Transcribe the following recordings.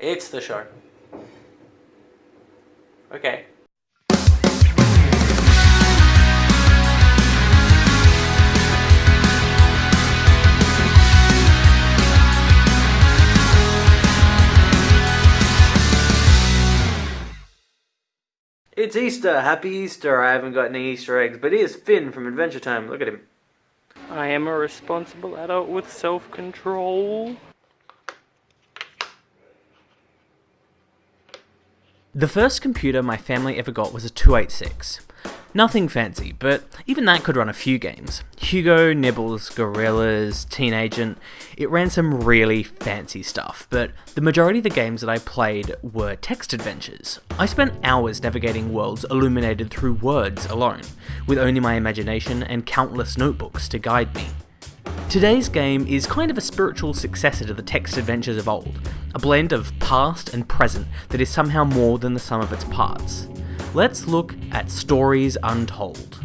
It's the show. Okay. It's Easter! Happy Easter! I haven't got any Easter eggs, but here's Finn from Adventure Time. Look at him. I am a responsible adult with self-control. The first computer my family ever got was a 286. Nothing fancy, but even that could run a few games. Hugo, Nibbles, Gorillas, Teenagent, it ran some really fancy stuff, but the majority of the games that I played were text adventures. I spent hours navigating worlds illuminated through words alone, with only my imagination and countless notebooks to guide me. Today's game is kind of a spiritual successor to the text adventures of old, a blend of past and present that is somehow more than the sum of its parts let's look at Stories Untold.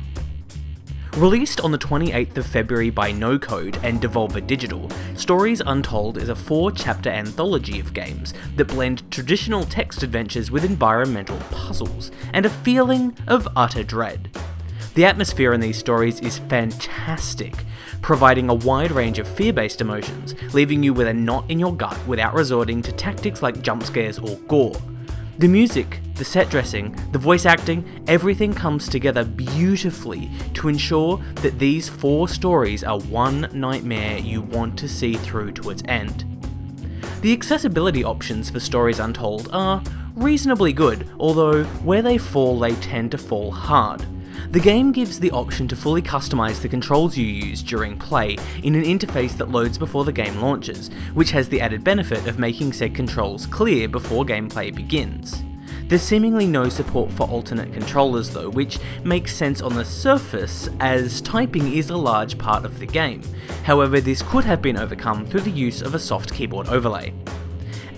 Released on the 28th of February by No Code and Devolver Digital, Stories Untold is a four chapter anthology of games that blend traditional text adventures with environmental puzzles and a feeling of utter dread. The atmosphere in these stories is fantastic, providing a wide range of fear based emotions, leaving you with a knot in your gut without resorting to tactics like jump scares or gore. The music, the set dressing, the voice acting, everything comes together beautifully to ensure that these four stories are one nightmare you want to see through to its end. The accessibility options for Stories Untold are reasonably good, although where they fall they tend to fall hard. The game gives the option to fully customize the controls you use during play in an interface that loads before the game launches, which has the added benefit of making said controls clear before gameplay begins. There's seemingly no support for alternate controllers though, which makes sense on the surface as typing is a large part of the game. However, this could have been overcome through the use of a soft keyboard overlay.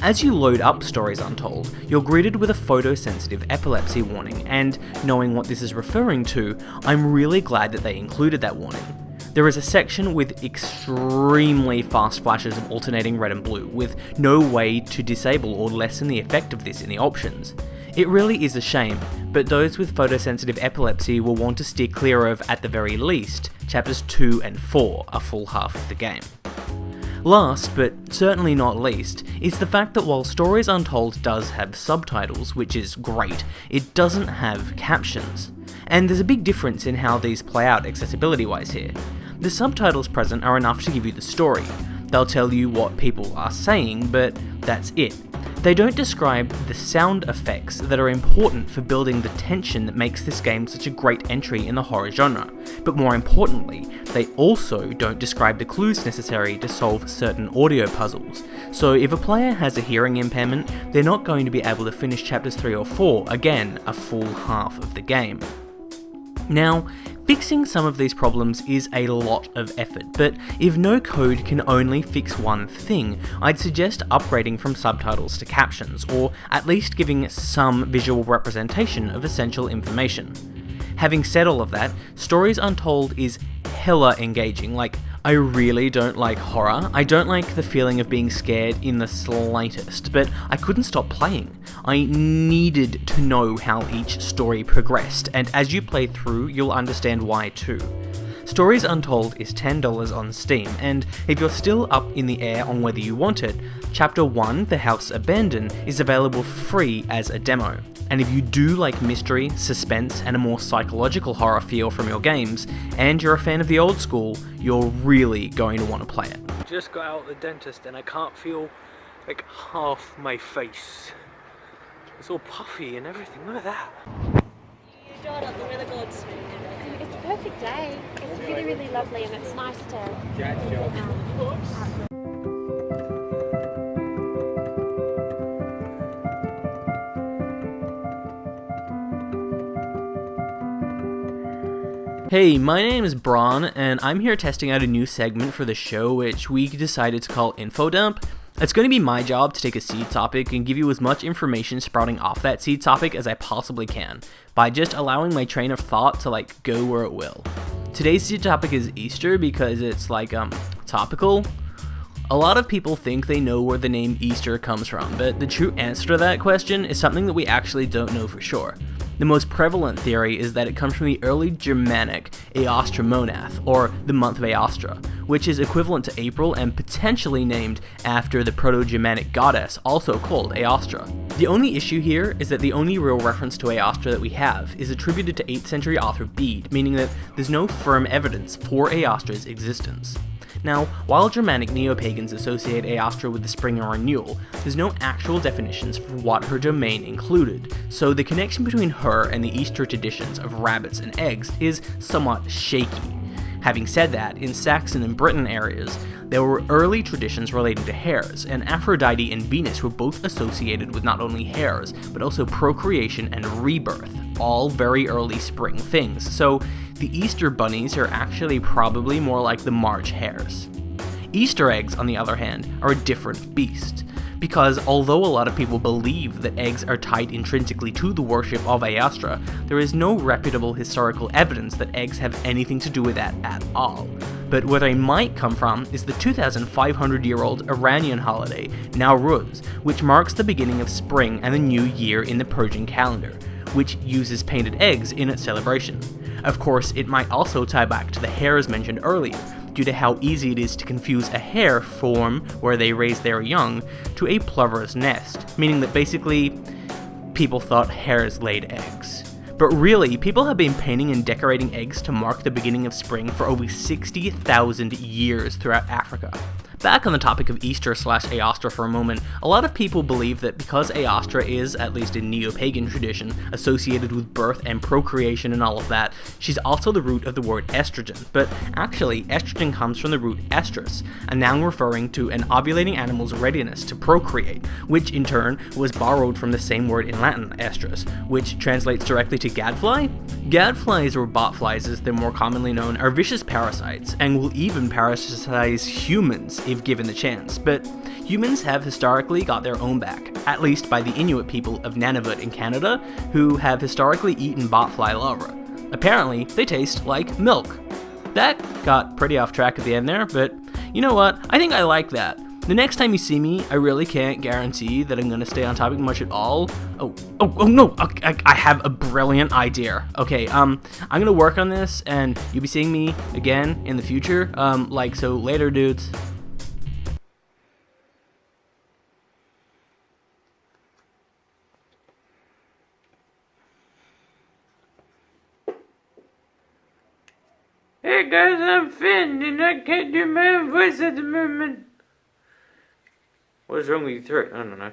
As you load up Stories Untold, you're greeted with a photosensitive epilepsy warning, and knowing what this is referring to, I'm really glad that they included that warning. There is a section with extremely fast flashes of alternating red and blue, with no way to disable or lessen the effect of this in the options. It really is a shame, but those with photosensitive epilepsy will want to steer clear of, at the very least, chapters 2 and 4, a full half of the game. Last, but certainly not least, is the fact that while Stories Untold does have subtitles, which is great, it doesn't have captions. And there's a big difference in how these play out accessibility wise here. The subtitles present are enough to give you the story. They'll tell you what people are saying, but that's it. They don't describe the sound effects that are important for building the tension that makes this game such a great entry in the horror genre, but more importantly, they also don't describe the clues necessary to solve certain audio puzzles. So if a player has a hearing impairment, they're not going to be able to finish chapters 3 or 4, again, a full half of the game. Now, Fixing some of these problems is a lot of effort, but if No Code can only fix one thing, I'd suggest upgrading from subtitles to captions, or at least giving some visual representation of essential information. Having said all of that, Stories Untold is hella engaging, like I really don't like horror. I don't like the feeling of being scared in the slightest, but I couldn't stop playing. I needed to know how each story progressed, and as you play through, you'll understand why too. Stories Untold is $10 on Steam, and if you're still up in the air on whether you want it, Chapter 1, The House Abandoned, is available free as a demo. And if you do like mystery, suspense, and a more psychological horror feel from your games, and you're a fan of the old school, you're really going to want to play it. Just got out of the dentist and I can't feel like half my face. It's all puffy and everything, look at that. It's a perfect day. It's really, really lovely and it's nice to um, Hey, my name is Braun, and I'm here testing out a new segment for the show which we decided to call Info Dump. It's going to be my job to take a seed topic and give you as much information sprouting off that seed topic as I possibly can, by just allowing my train of thought to like go where it will. Today's seed topic is Easter because it's like um topical. A lot of people think they know where the name Easter comes from, but the true answer to that question is something that we actually don't know for sure. The most prevalent theory is that it comes from the early Germanic Aostra Monath, or the month of Aostra, which is equivalent to April and potentially named after the Proto-Germanic goddess also called Aostra. The only issue here is that the only real reference to Aostra that we have is attributed to 8th century author Bede, meaning that there's no firm evidence for Aostra's existence. Now, while Germanic neo-pagans associate Aostra with the spring and renewal, there's no actual definitions for what her domain included, so the connection between her and the Easter traditions of rabbits and eggs is somewhat shaky. Having said that, in Saxon and Britain areas, there were early traditions relating to hares, and Aphrodite and Venus were both associated with not only hares, but also procreation and rebirth, all very early spring things, so the Easter bunnies are actually probably more like the March hares. Easter eggs, on the other hand, are a different beast because although a lot of people believe that eggs are tied intrinsically to the worship of Aostra, there is no reputable historical evidence that eggs have anything to do with that at all. But where they might come from is the 2,500 year old Iranian holiday, Nowruz, which marks the beginning of spring and the new year in the Persian calendar, which uses painted eggs in its celebration. Of course, it might also tie back to the hares mentioned earlier, due to how easy it is to confuse a hare form, where they raise their young, to a plover's nest, meaning that basically people thought hares laid eggs. But really, people have been painting and decorating eggs to mark the beginning of spring for over 60,000 years throughout Africa. Back on the topic of Easter slash Aostra for a moment, a lot of people believe that because Aostra is, at least in neo-pagan tradition, associated with birth and procreation and all of that, she's also the root of the word estrogen. But actually, estrogen comes from the root estrus, a noun referring to an ovulating animal's readiness to procreate, which in turn was borrowed from the same word in Latin, estrus, which translates directly to gadfly. Gadflies or botflies as they're more commonly known are vicious parasites and will even parasitize humans if given the chance, but humans have historically got their own back, at least by the Inuit people of Nunavut in Canada, who have historically eaten botfly larvae. Apparently, they taste like milk. That got pretty off track at the end there, but you know what? I think I like that. The next time you see me, I really can't guarantee that I'm to stay on topic much at all. Oh, oh, oh no, I, I have a brilliant idea. Okay, um, I'm to work on this, and you'll be seeing me again in the future. Um, like, so later, dudes. Hey guys, I'm Finn, and I can't do my own voice at the moment. What is wrong with your throat? I don't know.